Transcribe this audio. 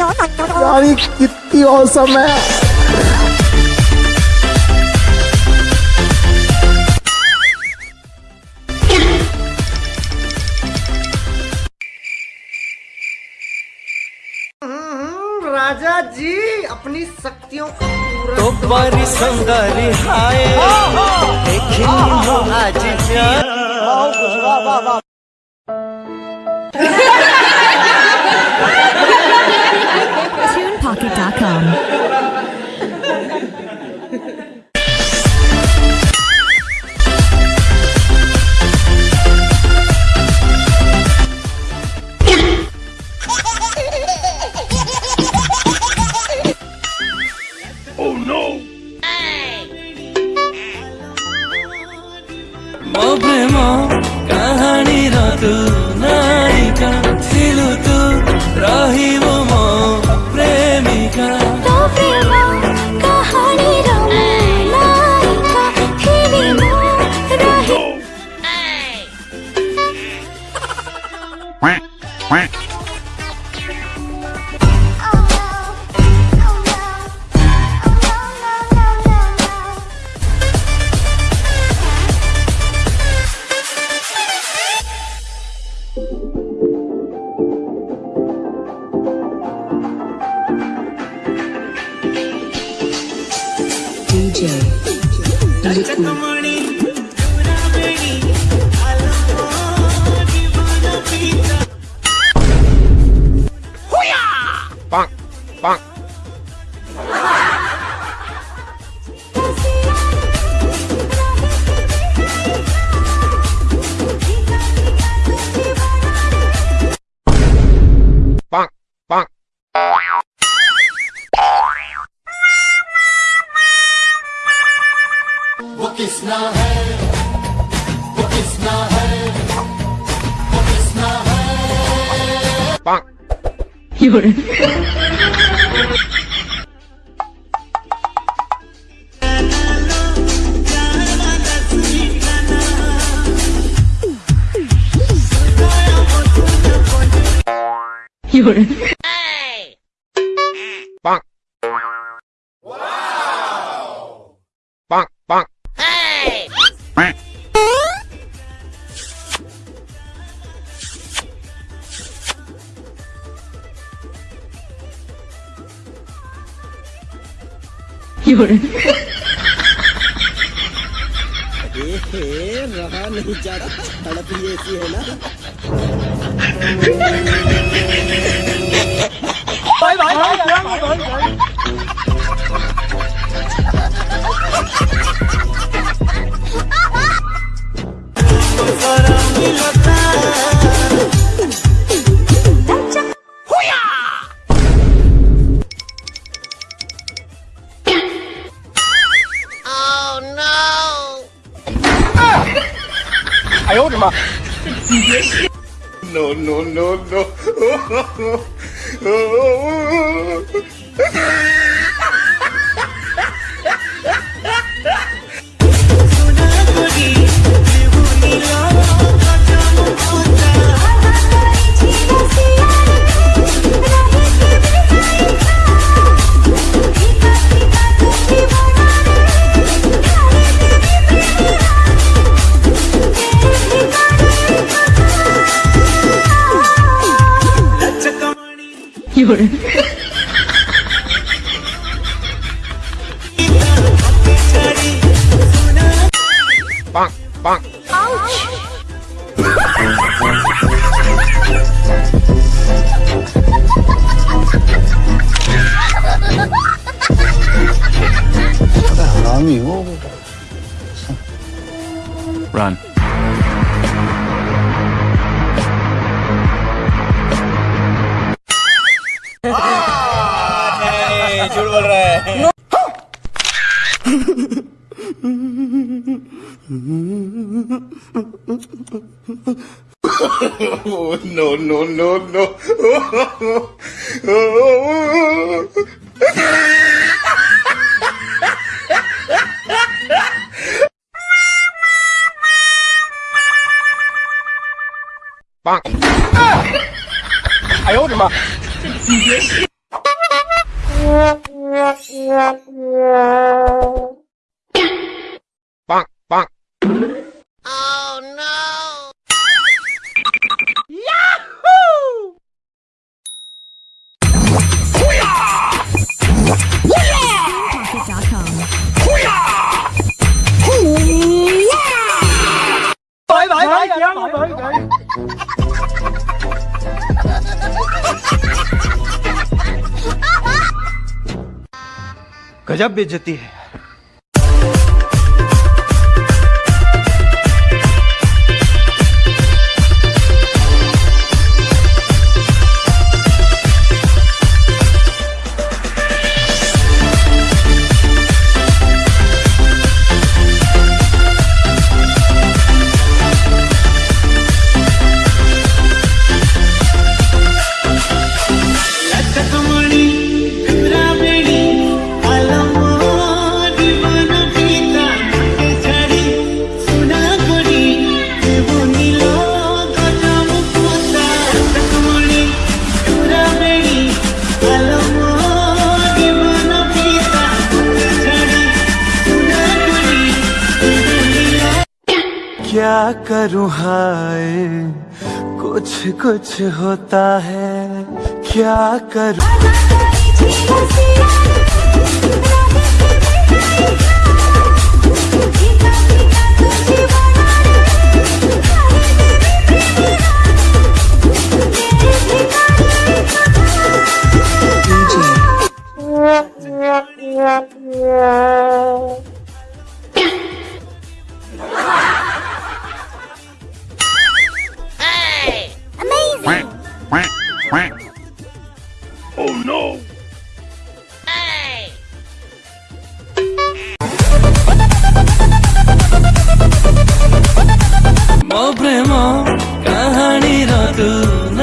यार ये कितनी औसम है हम्म, राजा जी अपनी शक्तियों का तो बारी संगारी हाय हाँ, हाँ। देखिए आज जा ମୋ ପ୍ରେମ କାହାଣୀର ତୁ ନାୟିକା ଥିଲୁ ତୁ ରହିବୁ You're रहा नहीं जाता तड़प ही ऐसी है ना 哎呦我的妈！你别笑。No no no no。doing? bonk, bonk. Ouch! Run. oh, no, no, no, no. Bonk. 哎呦我的妈！这逼！Ah! गजब बेचती है क्या करूँ हाय कुछ कुछ होता है क्या करूँ প্রেম রতুন